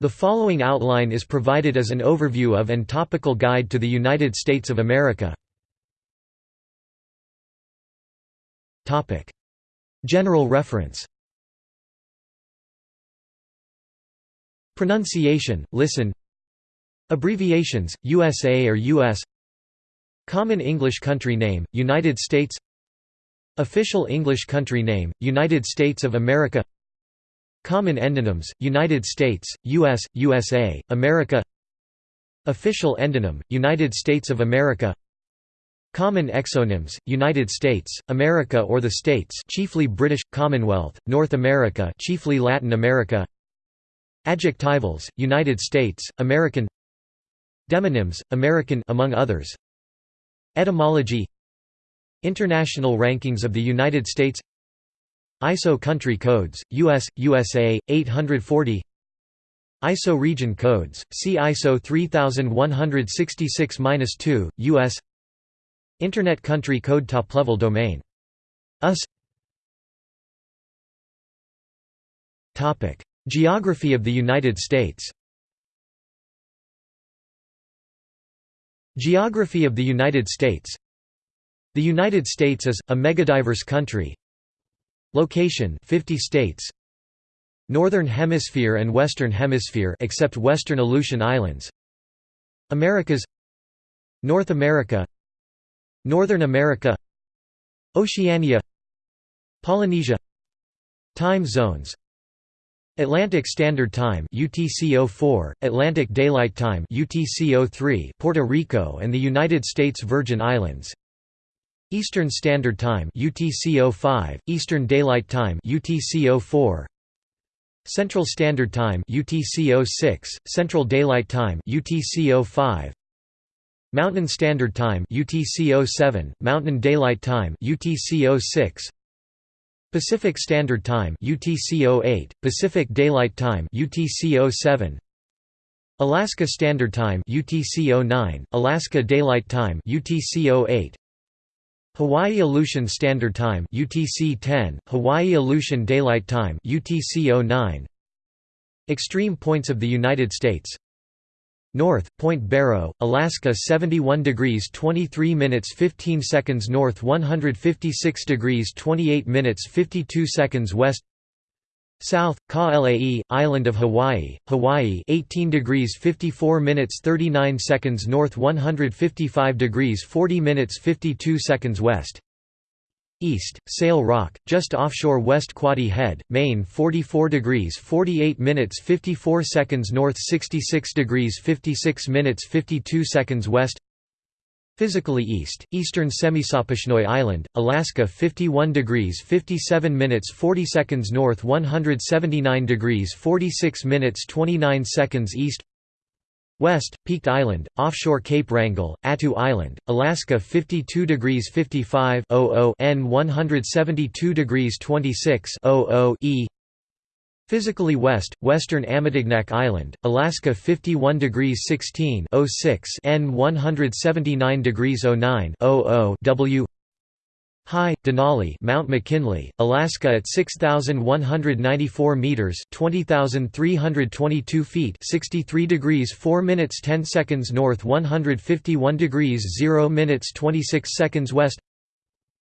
The following outline is provided as an overview of and topical guide to the United States of America. General reference. Pronunciation, listen. Abbreviations, USA or US Common English country name, United States. Official English country name, United States of America Common endonyms, United States, US, USA, America Official endonym, United States of America Common exonyms, United States, America or the States chiefly British, Commonwealth, North America chiefly Latin America Adjectivals, United States, American Demonyms, American among others Etymology International rankings of the United States ISO country codes, US, USA, 840 ISO region codes, see ISO 3166-2, US Internet country code top-level domain. US. Geography of the United States. Geography of the United States. The United States is, a megadiverse country Location 50 states. Northern Hemisphere and Western Hemisphere except Western Aleutian Islands. Americas. North America. Northern America. Oceania. Polynesia. Time zones. Atlantic Standard Time UTC-04, Atlantic Daylight Time UTC-03, Puerto Rico and the United States Virgin Islands Eastern Standard Time UTC-05, Eastern Daylight Time UTC-04, Central Standard Time UTC-06, Central Daylight Time UTC-05, Mountain Standard Time UTC-07, Mountain Daylight Time UTC-06, Pacific Standard Time UTC-08, Pacific Daylight Time UTC-07, Alaska Standard Time UTC-09, Alaska Daylight Time UTC-08, Hawaii Aleutian Standard Time UTC 10, Hawaii Aleutian Daylight Time UTC 09. Extreme points of the United States North, Point Barrow, Alaska 71 degrees 23 minutes 15 seconds North 156 degrees 28 minutes 52 seconds West South, Ka-Lae, Island of Hawaii, Hawaii 18 degrees 54 minutes 39 seconds north 155 degrees 40 minutes 52 seconds west. East, Sail Rock, just offshore West Quoddy Head, Maine 44 degrees 48 minutes 54 seconds north 66 degrees 56 minutes 52 seconds west Physically east, eastern Semisopochnoi Island, Alaska 51 degrees 57 minutes 40 seconds north 179 degrees 46 minutes 29 seconds east. West, Peaked Island, offshore Cape Wrangell, Attu Island, Alaska 52 degrees 55 N 172 degrees 26 E Physically west, western Amatignak Island, Alaska 51 degrees 16 N 179 degrees 09 W. High, Denali Mount McKinley, Alaska at 6,194 meters (20,322 feet) 63 degrees 4 minutes 10 seconds north 151 degrees 0 minutes 26 seconds west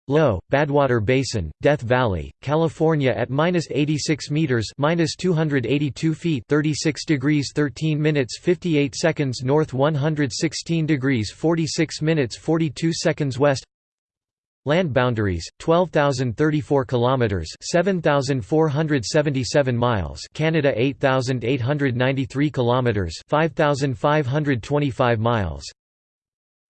Low, Badwater Basin, Death Valley, California at minus 86 meters, minus 282 feet, 36 degrees 13 minutes 58 seconds north, 116 degrees 46 minutes 42 seconds west. Land boundaries: 12,034 kilometers, 7,477 miles. Canada 8,893 kilometers, 5,525 miles.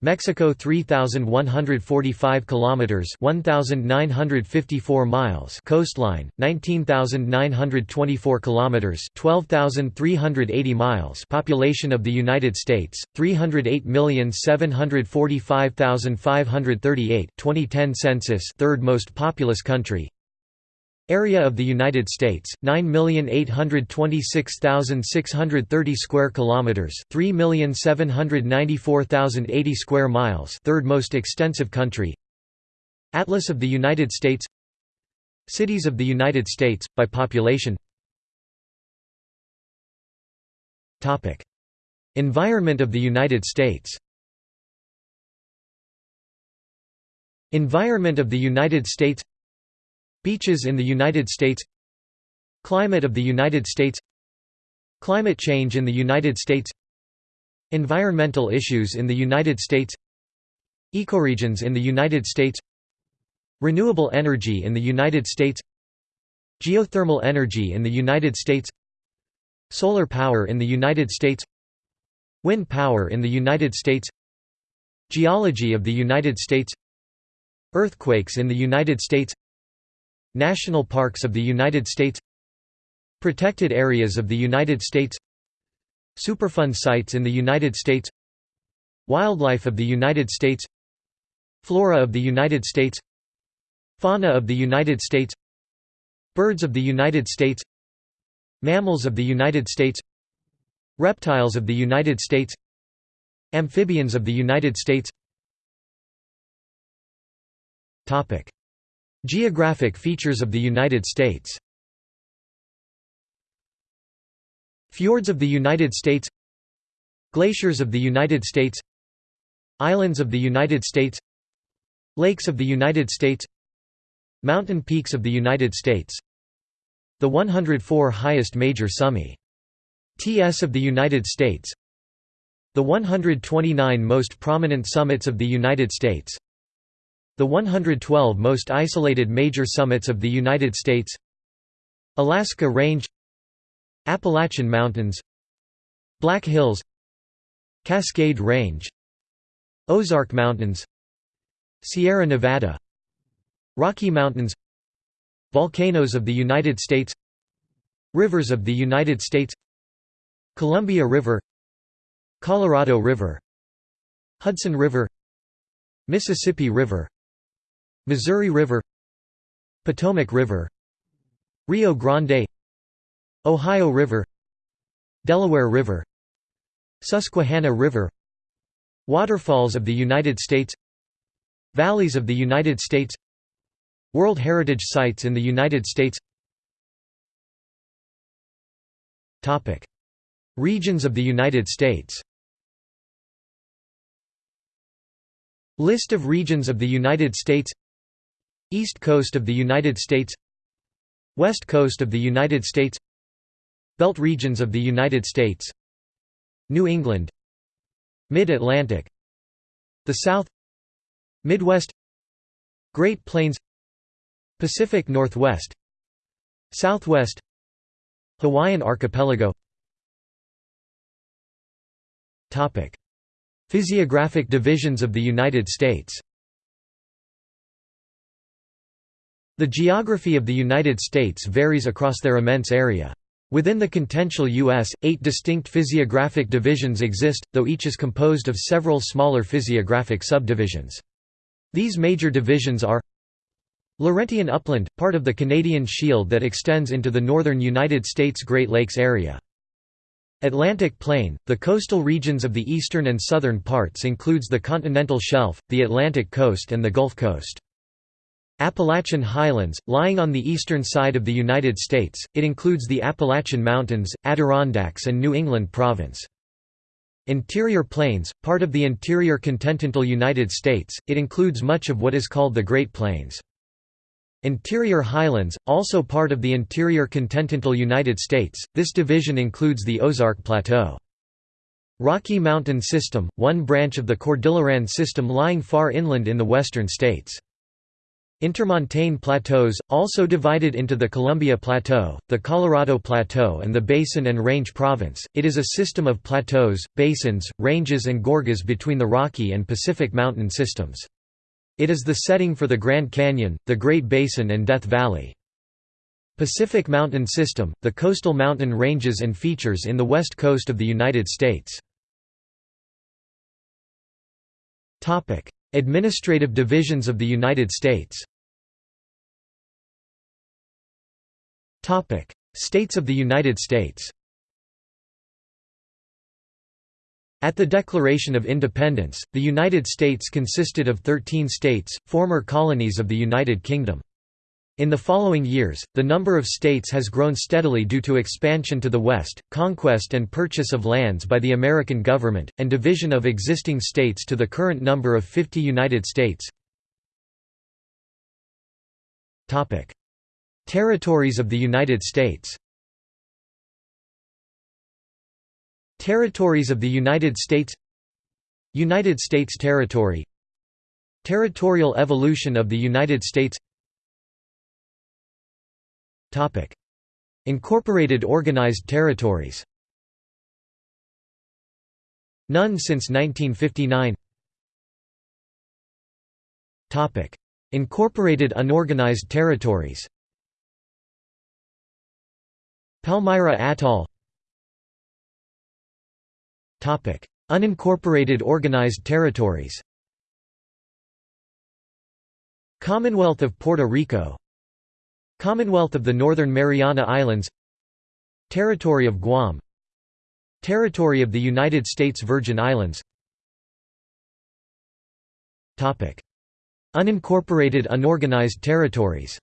Mexico 3145 kilometers 1954 miles coastline 19924 kilometers 12380 miles population of the United States 308745538 2010 census third most populous country Area of the United States 9,826,630 square kilometers, 3,794,080 square miles, third most extensive country. Atlas of the United States. Cities of the United States by population. Topic. Environment of the United States. Environment of the United States Beaches in the United States Climate of the United States Climate change in the United States Environmental issues in the United States Ecoregions in the United States Renewable energy in the United States Geothermal energy in the United States Solar power in the United States Wind power in the United States Geology of the United States Earthquakes in the United States National parks of the United States Protected areas of the United States Superfund sites in the United States Wildlife of the United States Flora of the United States Fauna of the United States Birds of the United States Mammals of the United States Reptiles of the United States Amphibians of the United States Topic. Geographic features of the United States. Fjords of the United States. Glaciers of the United States. Islands of the United States. Lakes of the United States. Mountain peaks of the United States. The 104 highest major summi. TS of the United States. The 129 most prominent summits of the United States the 112 most isolated major summits of the United States Alaska Range Appalachian Mountains Black Hills Cascade Range Ozark Mountains Sierra Nevada Rocky Mountains Volcanoes of the United States Rivers of the United States Columbia River Colorado River Hudson River Mississippi River Missouri River Potomac River Rio Grande Ohio River Delaware River Susquehanna River Waterfalls of the United States Valleys of the United States World Heritage Sites in the United States. Regions of the United States. List of regions of the United States East Coast of the United States West Coast of the United States Belt regions of the United States New England Mid-Atlantic The South Midwest Great Plains Pacific Northwest Southwest Hawaiian Archipelago. Physiographic divisions of the United States The geography of the United States varies across their immense area. Within the continental U.S., eight distinct physiographic divisions exist, though each is composed of several smaller physiographic subdivisions. These major divisions are Laurentian upland, part of the Canadian Shield that extends into the northern United States Great Lakes area. Atlantic Plain, the coastal regions of the eastern and southern parts includes the continental shelf, the Atlantic coast and the Gulf Coast. Appalachian Highlands, lying on the eastern side of the United States, it includes the Appalachian Mountains, Adirondacks and New England Province. Interior Plains, part of the interior continental United States, it includes much of what is called the Great Plains. Interior Highlands, also part of the interior continental United States, this division includes the Ozark Plateau. Rocky Mountain System, one branch of the Cordilleran System lying far inland in the western states. Intermontane plateaus, also divided into the Columbia Plateau, the Colorado Plateau and the Basin and Range Province, it is a system of plateaus, basins, ranges and gorges between the Rocky and Pacific mountain systems. It is the setting for the Grand Canyon, the Great Basin and Death Valley. Pacific Mountain System, the coastal mountain ranges and features in the west coast of the United States. Administrative divisions of the United States States of the United States. At the Declaration of Independence, the United States consisted of 13 states, former colonies of the United Kingdom. In the following years, the number of states has grown steadily due to expansion to the west, conquest and purchase of lands by the American government, and division of existing states to the current number of 50 United States. Territories of the United States. Territories of the United States. United States territory. Territorial evolution of the United States. Incorporated Organized Territories. None since 1959 Incorporated Unorganized Territories Palmyra Atoll. Unincorporated Organized Territories. Commonwealth of Puerto Rico. Commonwealth of the Northern Mariana Islands. Territory of Guam. Territory of the United States Virgin Islands. Unincorporated unorganized territories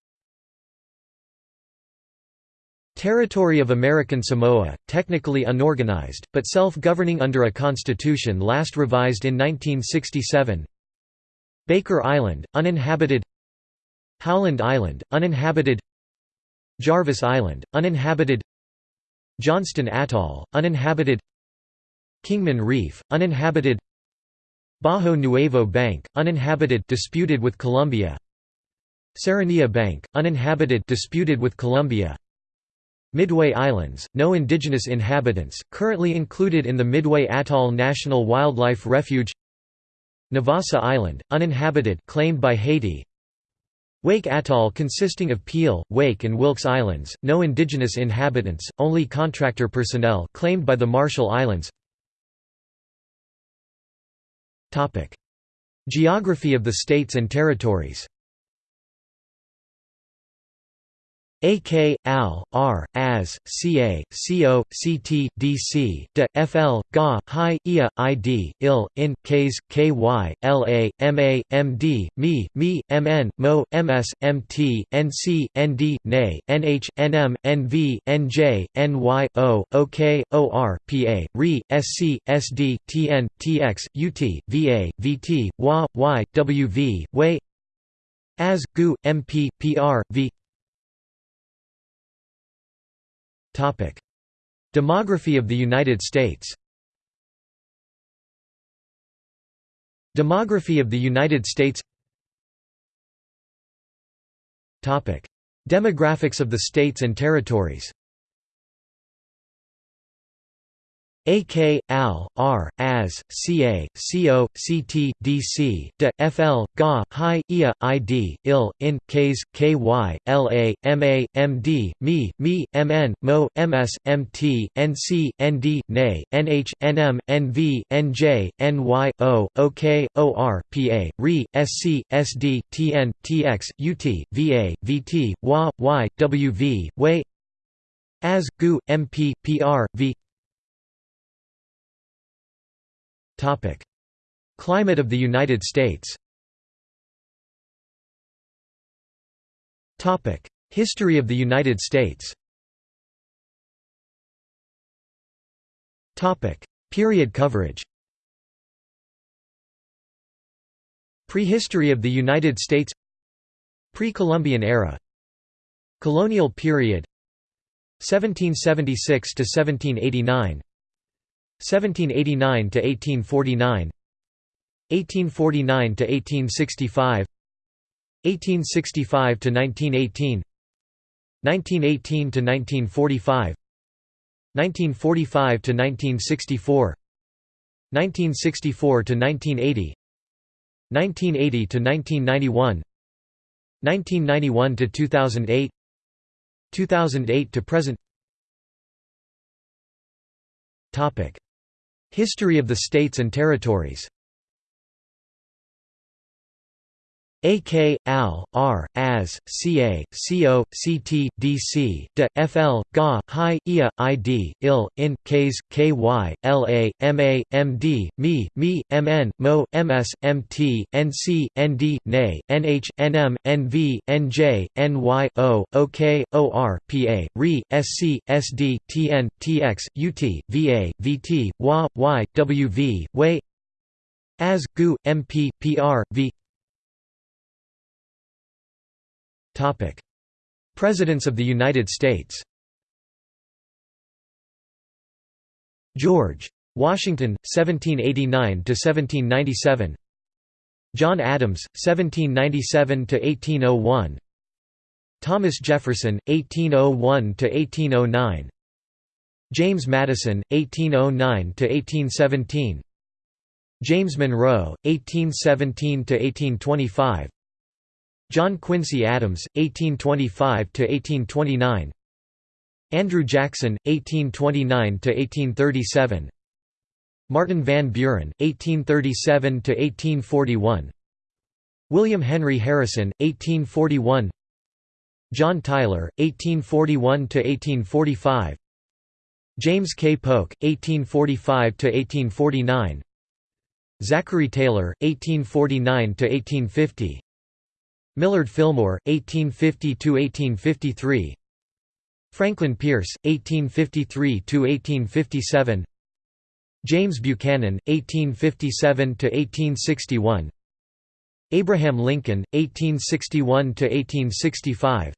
Territory of American Samoa, technically unorganized, but self-governing under a constitution last revised in 1967 Baker Island, uninhabited. Howland Island, uninhabited. Jarvis Island, uninhabited. Johnston Atoll, uninhabited. Kingman Reef, uninhabited. Bajo Nuevo Bank, uninhabited disputed with Colombia. Serranilla Bank, uninhabited disputed with Colombia Midway Islands, no indigenous inhabitants, currently included in the Midway Atoll National Wildlife Refuge. Navassa Island, uninhabited claimed by Haiti. Wake Atoll consisting of Peel, Wake and Wilkes Islands, no indigenous inhabitants, only contractor personnel claimed by the Marshall Islands. Geography of the states and territories AK, AL, R, AS, CA, CO, CT, DC, DE, FL, GA, HI, IA, ID, IL, IN, KS, KY, LA, MA, MD, ME, ME, MN, MO, MS, MT, NC, ND, NA, NH, NM, NV, NJ, NY, O, OK, OR, PA, RE, SC, SD, TN, TX, UT, VA, VT, WA, Y, WV, WAY AS, GU, MP, PR, V Demography of the United States. Demography of the United States. Demographics of the states and territories AK, AL, R, AS, CA, CO, CT, DC, DE, FL, GA, HI, IA, ID, IL, IN, KS, KY, LA, MA, MD, ME, ME, MN, MO, MS, MT, NC, ND, NH, NM, NV, NJ, NY, O, OK, OR, PA, RE, SC, SD, TN, TX, UT, VA, VT, WA, Y, WV, WAY AS, GU, MP, PR, V Climate of the United States. History of the United States. Period coverage. Prehistory of the United States. Pre-Columbian era. Colonial period. 1776 to 1789 1789 to 1849 1849 to 1865 1865 to 1918 1918 to 1945 1945 to 1964 1964 to 1980 1980 to 1991 1991 to 2008 2008 to present. Topic History of the states and territories AK, AL, R, AS, CA, CO, CT, DC, DE, FL, GA, HI, IA, ID, IL, IN, KS, KY, LA, MA, MD, ME, ME, MN, MO, MS, MT, NC, ND, NA, NH, NM, NV, NJ, NY, O, OK, OR, PA, RE, SC, SD, TN, TX, UT, VA, VT, WA, Y, WV, WAY AS, GU, MP, PR, V Presidents of the United States George. Washington, 1789 to 1797. John Adams, 1797 to 1801. Thomas Jefferson, 1801 to 1809. James Madison, 1809 to 1817. James Monroe, 1817–1825 John Quincy Adams, 1825–1829 Andrew Jackson, 1829–1837 Martin Van Buren, 1837–1841 William Henry Harrison, 1841 John Tyler, 1841–1845 James K. Polk, 1845–1849 Zachary Taylor, 1849–1850 Millard Fillmore, 1850–1853 Franklin Pierce, 1853–1857 James Buchanan, 1857–1861 Abraham Lincoln, 1861–1865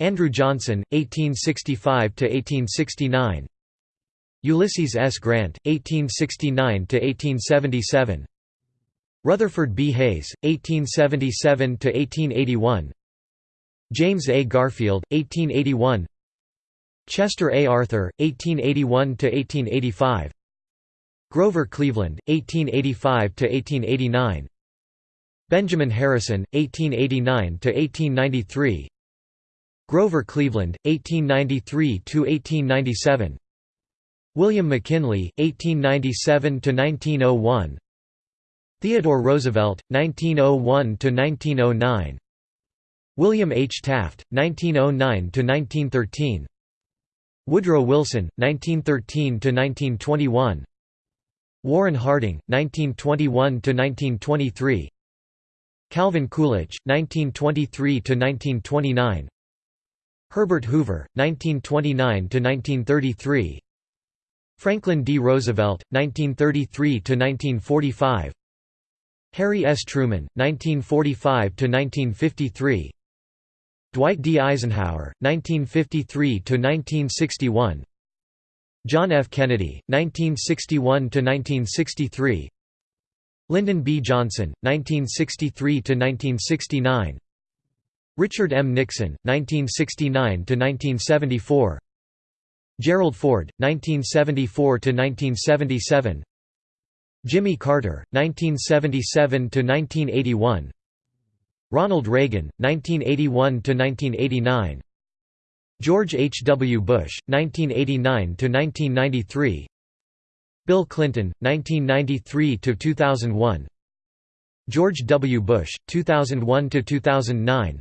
Andrew Johnson, 1865–1869 Ulysses S. Grant, 1869–1877 Rutherford B. Hayes, 1877–1881 James A. Garfield, 1881 Chester A. Arthur, 1881–1885 Grover Cleveland, 1885–1889 Benjamin Harrison, 1889–1893 Grover Cleveland, 1893–1897 William McKinley, 1897–1901 Theodore Roosevelt, 1901–1909 William H. Taft, 1909–1913 Woodrow Wilson, 1913–1921 Warren Harding, 1921–1923 Calvin Coolidge, 1923–1929 Herbert Hoover, 1929–1933 Franklin D. Roosevelt, 1933–1945 Harry S. Truman, 1945–1953 Dwight D. Eisenhower, 1953–1961 John F. Kennedy, 1961–1963 Lyndon B. Johnson, 1963–1969 Richard M. Nixon, 1969–1974 Gerald Ford, 1974–1977 Jimmy Carter, 1977–1981 Ronald Reagan, 1981–1989 George H. W. Bush, 1989–1993 Bill Clinton, 1993–2001 George W. Bush, 2001–2009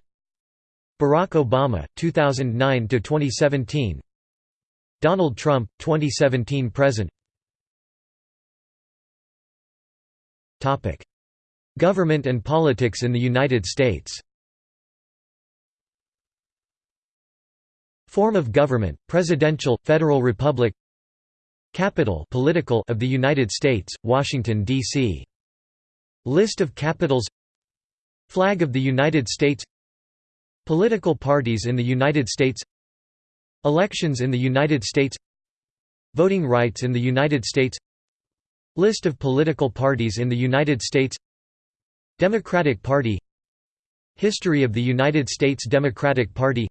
Barack Obama, 2009–2017 Donald Trump, 2017–present Government and politics in the United States. Form of government, presidential, federal republic. Capital political of the United States, Washington, D.C. List of capitals. Flag of the United States. Political parties in the United States. Elections in the United States. Voting rights in the United States List of political parties in the United States Democratic Party History of the United States Democratic Party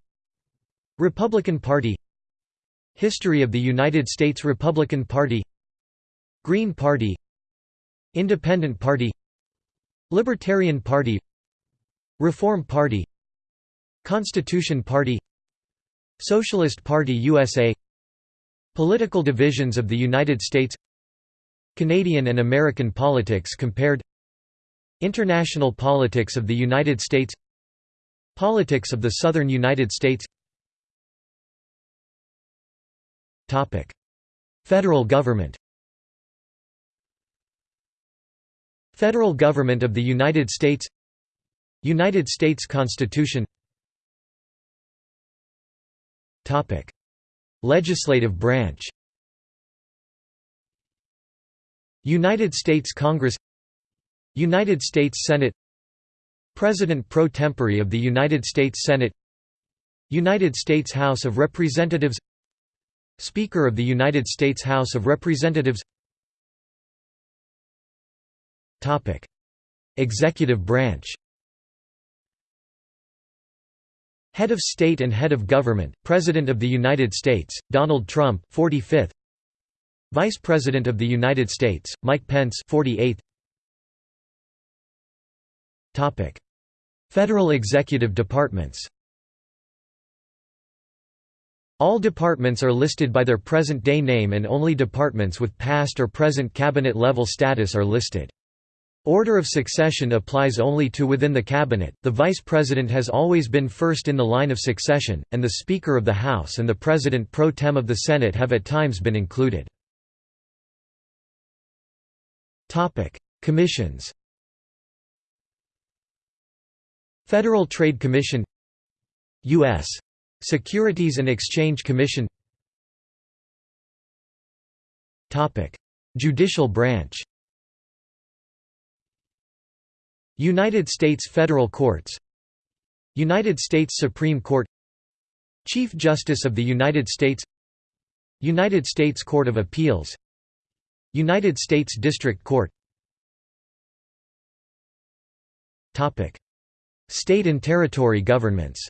Republican Party History of the United States Republican Party Green Party Independent Party Libertarian Party Reform Party Constitution Party Socialist Party USA Political divisions of the United States Canadian and American politics compared International politics of the United States Politics of the Southern United States Federal government Federal government of the United States United States Constitution Legislative branch United States Congress United States Senate President pro tempore of the United States Senate United States House of Representatives Speaker of the United States House of Representatives. Topic. Executive branch. Head of State and Head of Government, President of the United States, Donald Trump 45th Vice President of the United States, Mike Pence 48th Topic: Federal Executive Departments. All departments are listed by their present-day name and only departments with past or present cabinet-level status are listed. Order of succession applies only to within the cabinet. The vice president has always been first in the line of succession, and the Speaker of the House and the President pro tem of the Senate have at times been included. Topic: Commissions. Federal Trade Commission US Securities and Exchange Commission Topic: Judicial branch United States Federal Courts United States Supreme Court Chief Justice of the United States United States Court of Appeals United States District Court. State and territory governments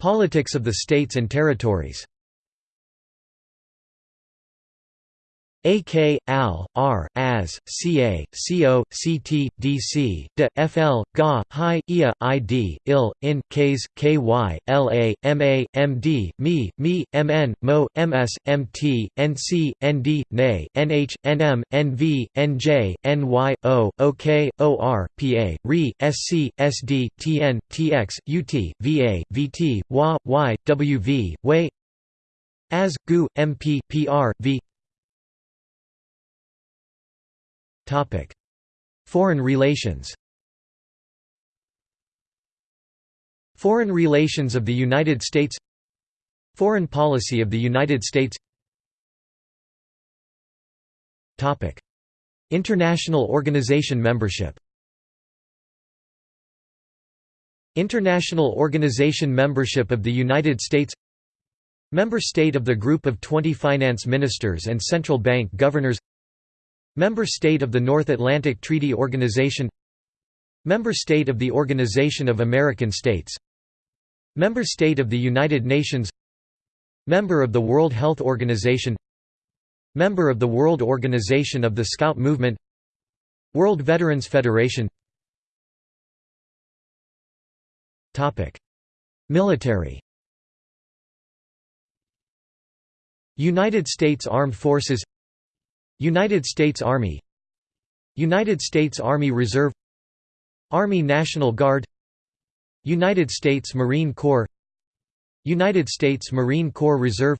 Politics of the states and territories AK, AL, R, AS, CA, CO, CT, DC, D, FL, GA, HI, IA, ID, IL, IN, KS, KY, LA, MA, MD, ME, ME, MN, MO, MS, MT, NC, ND, NA, NH, NM, NV, NJ, NY, O, OK, OR, PA, RE, SC, SD, TN, TX, UT, VA, VT, WA, Y, WV, WAY AS, GU, MP, PR, V Foreign relations. Foreign relations of the United States. Foreign policy of the United States. International organization membership. International Organization membership of the United States. Member state of the Group of 20 Finance Ministers and Central Bank Governors Member state of the North Atlantic Treaty Organization Member state of the Organization of American States Member state of the United Nations Member of the World Health Organization Member of the World Organization of the Scout Movement World Veterans Federation Military United States Armed Forces United States Army United States Army Reserve Army National Guard United States Marine Corps United States Marine Corps Reserve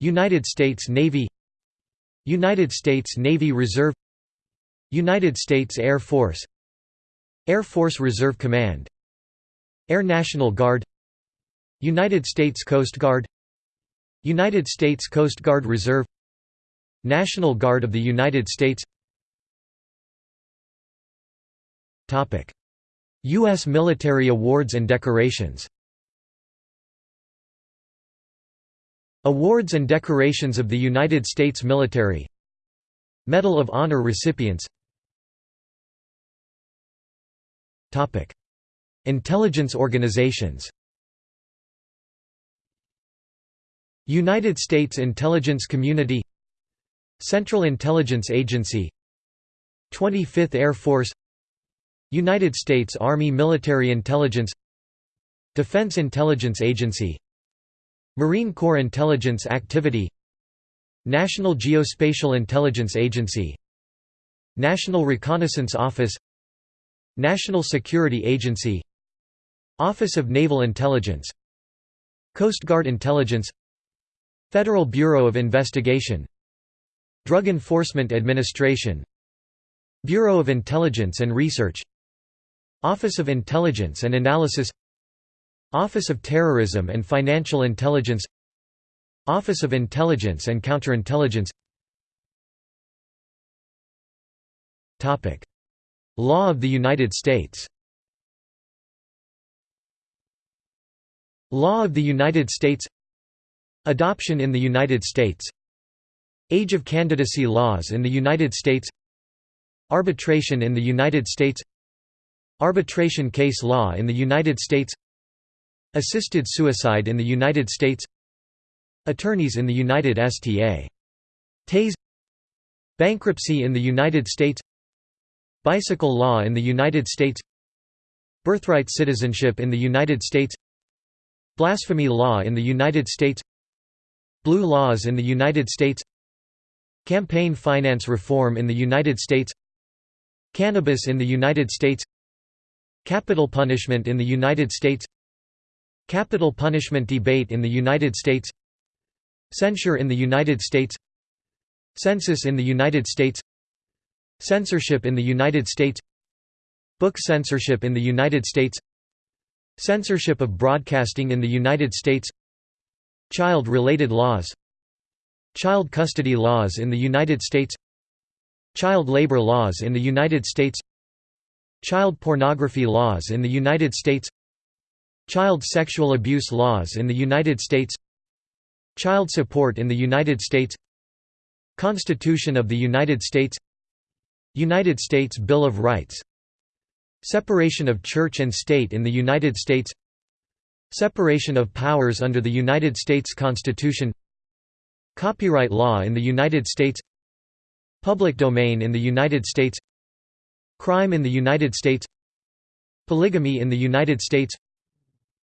United States Navy United States Navy Reserve United States Air Force Air Force Reserve Command Air National Guard United States Coast Guard United States Coast Guard Reserve National Guard of the United States. U.S. military awards and decorations. Awards and decorations of the United States military. Medal of Honor recipients. Intelligence organizations. United States Intelligence Community Central Intelligence Agency 25th Air Force United States Army Military Intelligence Defense Intelligence Agency Marine Corps Intelligence Activity National Geospatial Intelligence Agency National Reconnaissance Office National Security Agency Office of Naval Intelligence Coast Guard Intelligence Federal Bureau of Investigation Drug Enforcement Administration Bureau of Intelligence and Research Office of Intelligence and Analysis Office of Terrorism and Financial Intelligence Office of Intelligence and Counterintelligence. Law of the United States. Law of the United States. Adoption in the United States Age of candidacy laws in the United States Arbitration in the United States Arbitration case law in the United States Assisted suicide in the United States Attorneys in the United States Bankruptcy in the United States Bicycle law in the United States Birthright citizenship in the United States Blasphemy law in the United States Blue laws in the United States Campaign finance reform in the United States Cannabis in the United States Capital punishment in the United States Capital punishment debate in the United States Censure in the United States Census in the United States Censorship in the United States Book censorship in the United States Censorship of broadcasting in the United States Child-related laws Child custody laws in the United States Child labor laws in the United States Child pornography laws in the United States Child sexual abuse laws in the United States Child support in the United States Constitution of the United States United States Bill of Rights Separation of Church and State in the United States Separation of powers under the United States Constitution Copyright law in the United States Public domain in the United States Crime in the United States Polygamy in the United States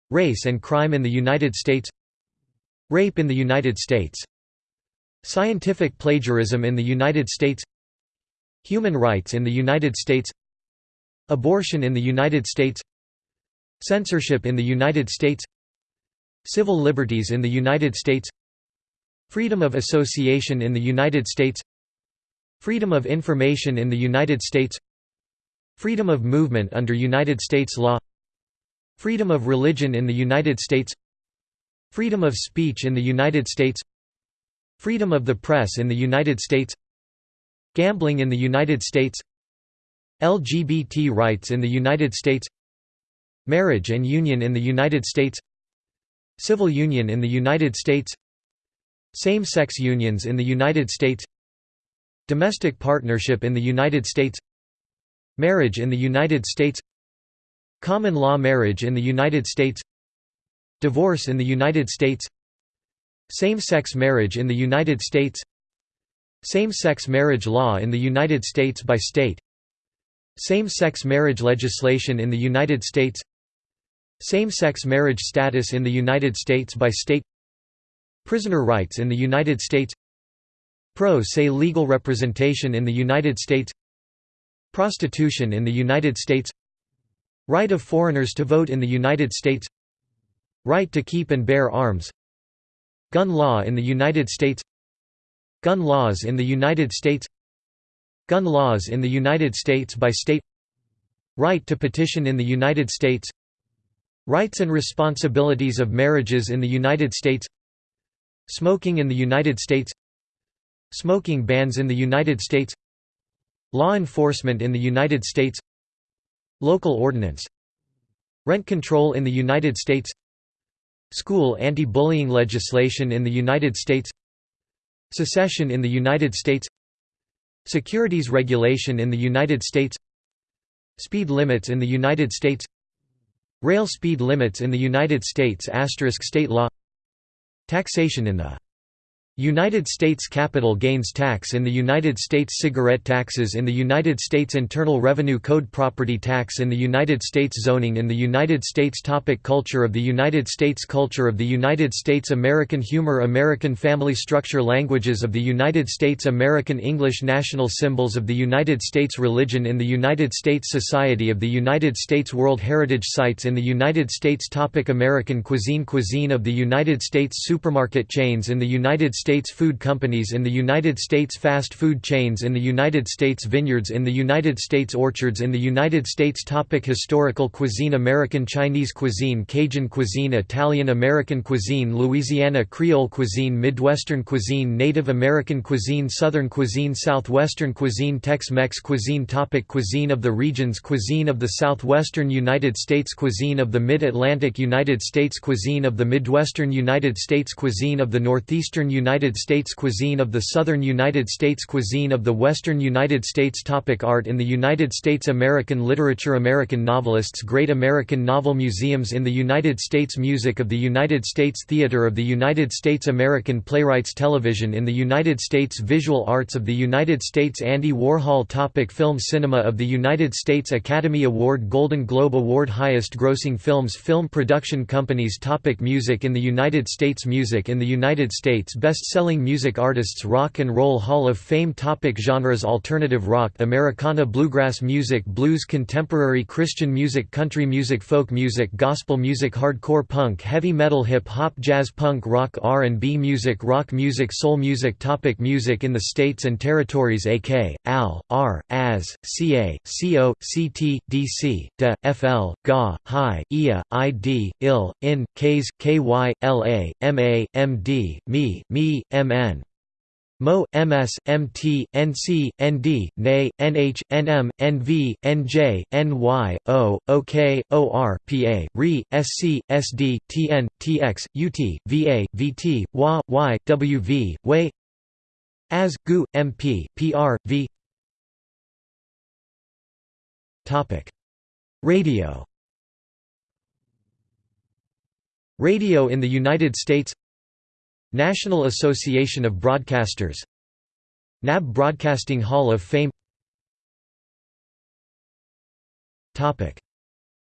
Race and crime in the United States Rape in the United States Scientific plagiarism in the United States Human rights in the United States Abortion in the United States Censorship in the United States Civil liberties in the United States Freedom of association in the United States. Freedom of information in the United States. Freedom of movement under United States law. Freedom of religion in the United States. Freedom of speech in the United States. Freedom of the press in the United States. Gambling in the United States. LGBT rights in the United States. Marriage and union in the United States. Civil union in the United States Same-sex unions in the United States Domestic partnership in the United States Marriage in the United States Common law marriage in the United States Divorce in the United States Same-sex marriage in the United States Same-sex marriage law in the United States by state Same-sex marriage legislation in the United States Same-sex marriage status in the United States by state Prisoner rights in the United States Pro se legal representation in the United States Prostitution in the United States Right of foreigners to vote in the United States Right to keep and bear arms Gun law in the United States Gun laws in the United States Gun laws in the United States by state Right to petition in the United States Rights and responsibilities of marriages in the United States Smoking in the United States. Smoking bans in the United States. Law enforcement in the United States. Local ordinance. Rent control in the United States. School anti-bullying legislation in the United States. Secession in the United States. Securities regulation in the United States. Speed limits in the United States. Rail speed limits in the United States. State law Taxation in the United States capital gains tax in the United States cigarette taxes in the United States Internal Revenue Code property tax in the United States zoning in the United States topic Culture of the United States Culture of the United States American humor American family structure Languages of the United States American English National symbols of the United States Religion in the United States Society of the United States World Heritage Sites in the United States topic American cuisine Cuisine of the United States Supermarket chains in the United States food companies in the United States fast food chains in the United States vineyards in the United States orchards in the United States. Topic Historical cuisine. American Chinese cuisine Cajun cuisine Italian American cuisine Louisiana Creole cuisine Midwestern cuisine Native American cuisine Southern cuisine Southwestern cuisine Tex-Mex cuisine. Topic Cuisine of the regions. Cuisine of the Southwestern United States. Cuisine of the Mid-Atlantic United States. Cuisine of the Midwestern United States. Cuisine of the Northeastern United United States cuisine of the Southern United States cuisine of the Western United States Topic Art in the United States American literature American novelists Great American Novel Museums in the United States Music of the United States Theater of the United States American Playwrights Television in the United States Visual Arts of the United States Andy Warhol Topic Film Cinema of the United States Academy Award Golden Globe Award Highest grossing films Film production companies Topic Music in the United States Music in the United States Best best-selling music artists Rock and Roll Hall of Fame Topic Genres Alternative rock Americana Bluegrass music Blues Contemporary Christian music Country music Folk music Gospel music Hardcore punk Heavy metal Hip-hop Jazz punk Rock R&B music Rock music Soul music Topic Music in the States and Territories AK, AL, R, AS, CA, CO, CT, DC, DE, FL, GA, HI, IA, ID, IL, IN, KS, KY, LA, MA, MD, ME, ME MN. Mo, MS, MT, NC, ND, NH, NM, NV, NJ, NY, O, OK, OR, PA, RE, SC, SD, TN, TX, UT, VA, VT, WAY AS, GU, MP, PR, V. Radio. Radio in the United States National Association of Broadcasters. NAB Broadcasting Hall of Fame.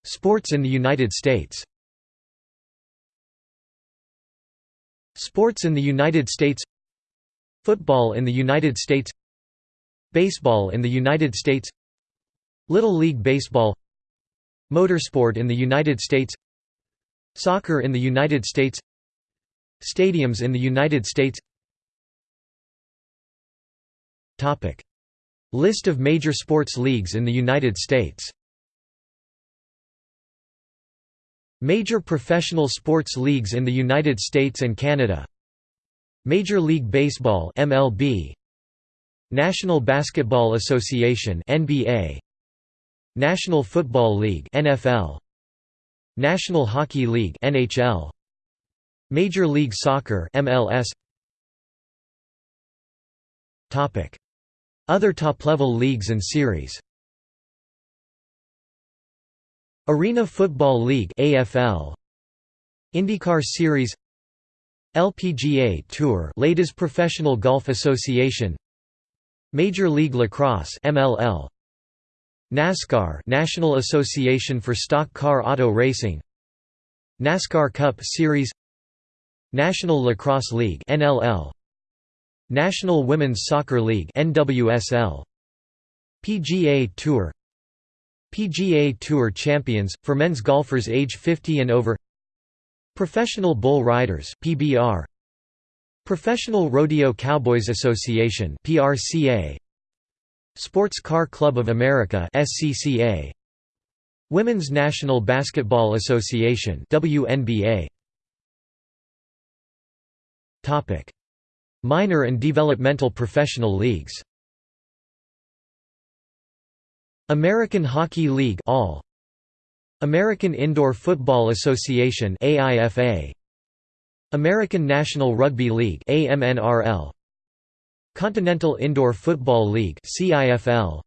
Sports in the United States. Sports in the United States. Football in the United States. Baseball in the United States. Little League Baseball. Motorsport in the United States. Soccer in the United States Stadiums in the United States. List of major sports leagues in the United States. Major professional sports leagues in the United States and Canada. Major League Baseball MLB National Basketball Association NBA National Football League NFL National Hockey League NHL Major League Soccer MLS Topic. Other top-level leagues and series. Arena Football League AFL IndyCar Series. LPGA Tour Ladies Professional Golf Association. Major League Lacrosse MLL NASCAR National Association for Stock Car Auto Racing. NASCAR Cup Series National Lacrosse League NLL National Women's Soccer League NWSL PGA Tour. PGA Tour champions for men's golfers age 50 and over. Professional Bull Riders PBR Professional Rodeo Cowboys Association PRCA Sports Car Club of America SCCA Women's National Basketball Association WNBA Minor and developmental professional leagues. American Hockey League All American Indoor Football Association AIFA American National Rugby League AMNRL Continental Indoor Football League CIFL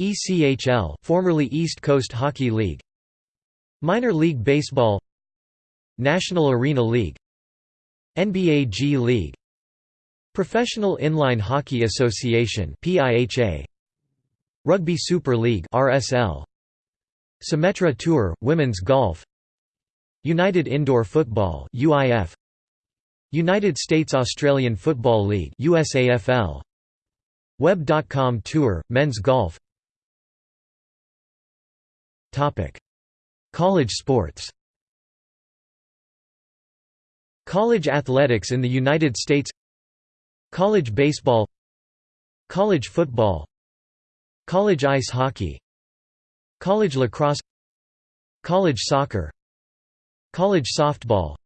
ECHL formerly East Coast Hockey League. Minor League Baseball. National Arena League NBA G League. Professional Inline Hockey Association PIHA Rugby Super League RSL Symetra Tour Women's Golf. United Indoor Football UIF United States Australian Football League USAFL Web.com Tour Men's Golf. Topic. College sports College athletics in the United States College baseball College football College ice hockey College lacrosse College soccer College softball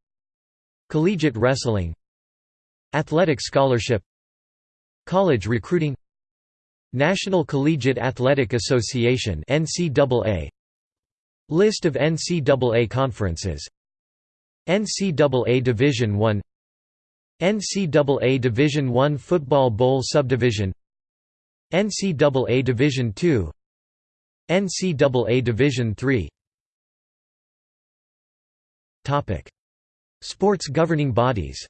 Collegiate wrestling Athletic scholarship College recruiting National Collegiate Athletic Association NCAA List of NCAA conferences NCAA Division I NCAA Division I Football Bowl Subdivision NCAA Division II NCAA Division III Sports governing bodies.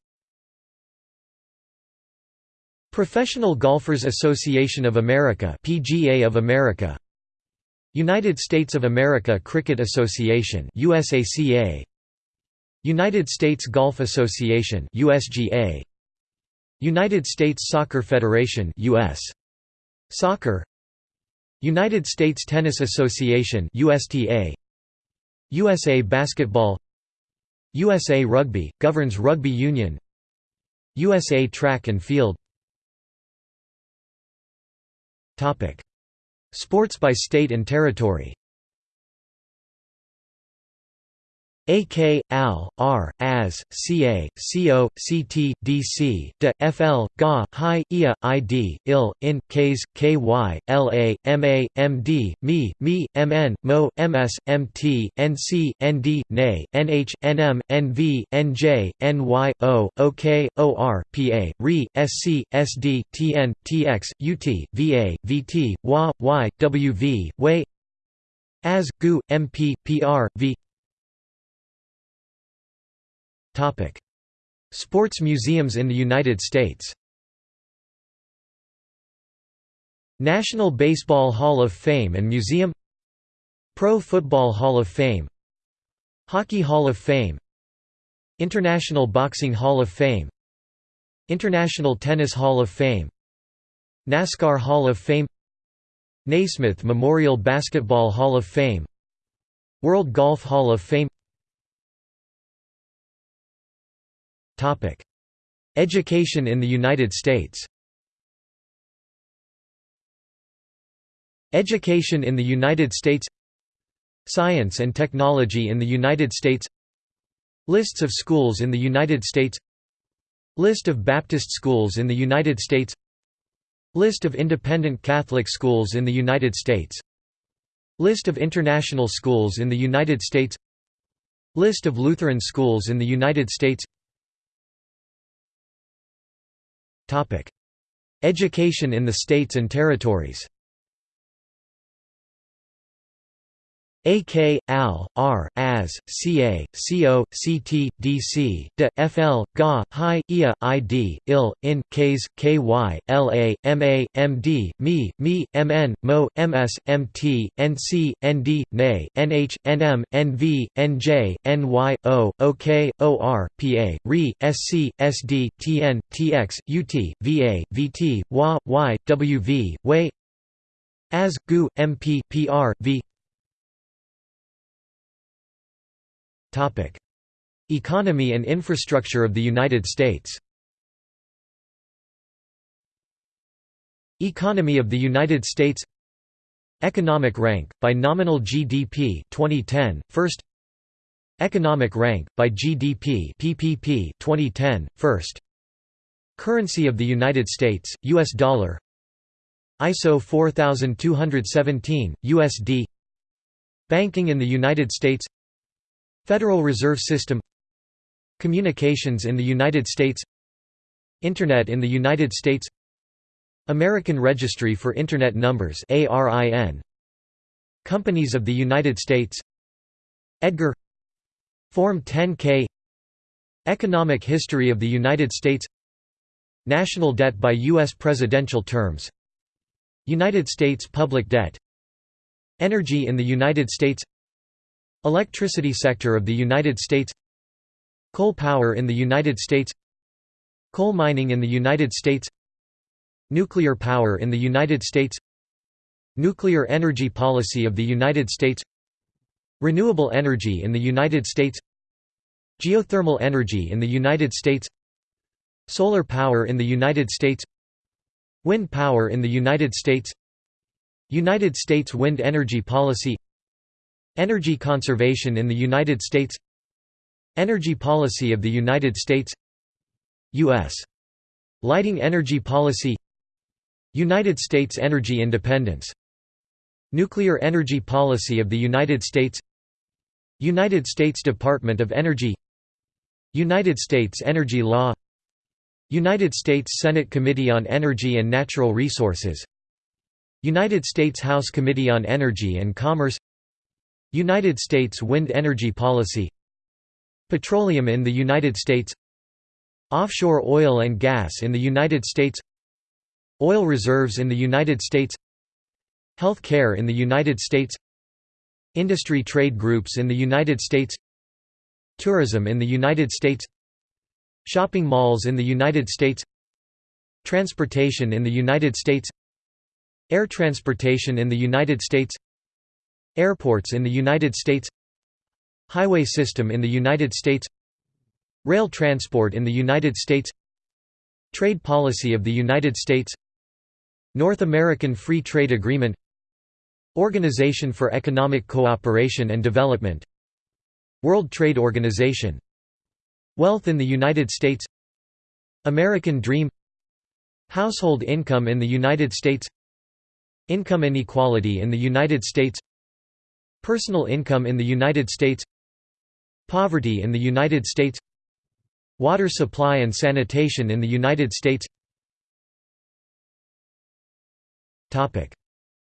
Professional Golfers Association of America PGA of America. United States of America Cricket Association USACA United States Golf Association USGA United States Soccer Federation US Soccer. United States Tennis Association USTA USA Basketball. USA Rugby, governs rugby union. USA Track and Field. Topic. Sports by state and territory AK, AL, R, AS, CA, CO, CT, DC, DE, FL, GA, HI, IA, ID, IL, IN, KS, KY, LA, MA, MD, ME, ME, MN, MO, MS, MT, NC, ND, NA, NH, NM, NV, NJ, NY, O, OK, OR, PA, RE, SC, SD, TN, TX, UT, VA, VT, WA, Y, WV, WAY AS, GU, MP, PR, V Sports museums in the United States. National Baseball Hall of Fame and Museum Pro Football Hall of Fame Hockey Hall of Fame International Boxing Hall of Fame International Tennis Hall of Fame NASCAR Hall of Fame Naismith Memorial Basketball Hall of Fame World Golf Hall of Fame Education in the United States. Education in the United States. Science and technology in the United States. Lists of schools in the United States. List of Baptist schools in the United States. List of independent Catholic schools in the United States. List of international schools in the United States. List of Lutheran schools in the United States Education in the states and territories AK, AL, R, AS, CA, CO, CT, DC, DE, FL, GA, HI, IA, ID, IL, IN, KS, KY, LA, MA, MD, ME, ME, MN, MO, MS, MT, NC, ND, NA, NH, NM, NV, NJ, NY, O, OK, OR, PA, RE, SC, SD, TN, TX, UT, VA, VT, WA, Y, WV, WAY AS, GU, MP, PR, V Economy and infrastructure of the United States. Economy of the United States. Economic rank, by nominal GDP 2010, first. Economic rank, by GDP PPP 2010, first. Currency of the United States, U.S. dollar. ISO 4217, USD Banking in the United States Federal Reserve System Communications in the United States Internet in the United States American Registry for Internet Numbers Companies of the United States Edgar Form 10K Economic history of the United States National debt by U.S. presidential terms United States public debt Energy in the United States Electricity sector of the United States Coal power in the United States Coal mining in the United States Nuclear power in the United States Nuclear energy policy of the United States Renewable energy in the United States Geothermal energy in the United States Solar power in the United States Wind power in the United States United States wind energy policy Energy conservation in the United States. Energy policy of the United States. U.S. Lighting energy policy. United States energy independence. Nuclear energy policy of the United States. United States Department of Energy. United States energy law. United States Senate Committee on Energy and Natural Resources. United States House Committee on Energy and Commerce United States wind energy policy Petroleum in the United States Offshore oil and gas in the United States Oil reserves in the United States Health care in the United States Industry trade groups in the United States Tourism in the United States Shopping malls in the United States Transportation in the United States Air transportation in the United States Airports in the United States Highway system in the United States Rail transport in the United States Trade policy of the United States North American Free Trade Agreement Organization for Economic Cooperation and Development World Trade Organization Wealth in the United States American Dream Household income in the United States Income inequality in the United States Personal income in the United States Poverty in the United States Water supply and sanitation in the United States.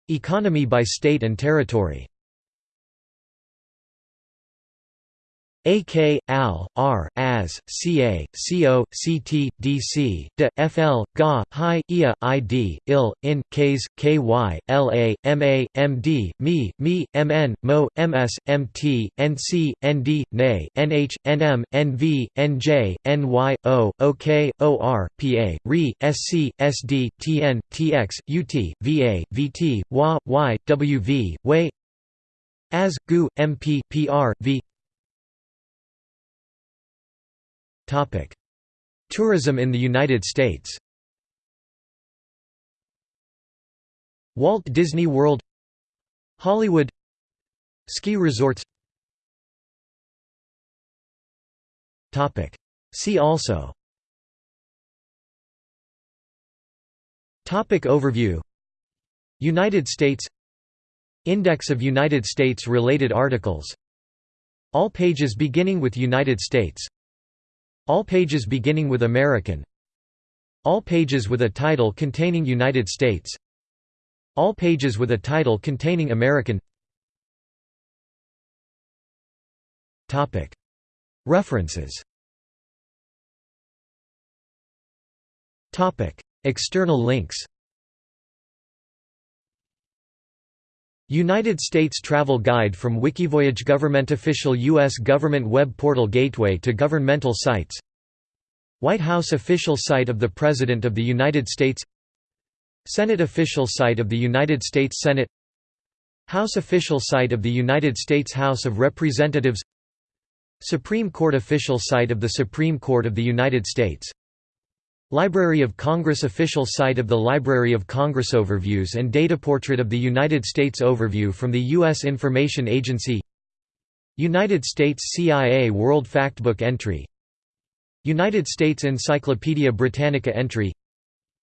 Economy by state and territory AK, AL, R, AS, CA, CO, CT, DC, D, FL, GA, HI, IA, ID, IL, IN, KS, KY, LA, MA, MD, ME, ME, MN, MO, MS, MT, NC, ND, NA, NH, NM, NV, NJ, NY, O, OK, OR, PA, RE, SC, SD, TN, TX, UT, VA, VT, WA, Y, WV, WAY AS, GU, MP, PR, V Tourism in the United States. Walt Disney World. Hollywood. Ski resorts. See also. Topic Overview. United States. Index of United States related articles. All pages beginning with United States all pages beginning with American. All pages with a title containing United States. All pages with a title containing American. References. External links United States Travel Guide from Wikivoyage Government Official U.S. Government Web Portal Gateway to Governmental Sites. White House Official Site of the President of the United States. Senate Official Site of the United States Senate. House Official Site of the United States House of Representatives. Supreme Court Official Site of the Supreme Court of the United States Library of Congress Official site of the Library of Congress Overviews and Data Portrait of the United States Overview from the U.S. Information Agency United States CIA World Factbook entry United States Encyclopedia Britannica entry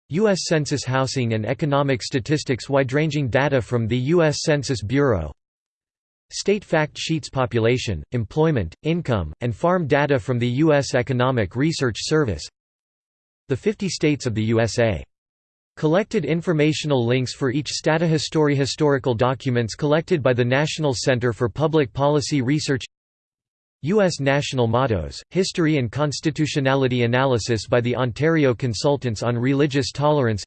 U.S. Census Housing and Economic Statistics Wide-ranging data from the U.S. Census Bureau State fact sheets Population, employment, income, and farm data from the U.S. Economic Research Service The 50 states of the USA. Collected informational links for each Stata Histori historical documents collected by the National Center for Public Policy Research U.S. National Mottos, History and Constitutionality Analysis by the Ontario Consultants on Religious Tolerance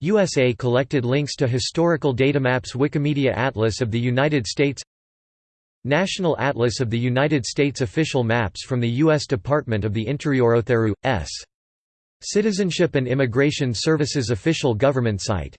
USA collected links to historical datamaps Wikimedia Atlas of the United States National Atlas of the United States Official maps from the U.S. Department of the Interior Otheru, S. Citizenship and Immigration Services official government site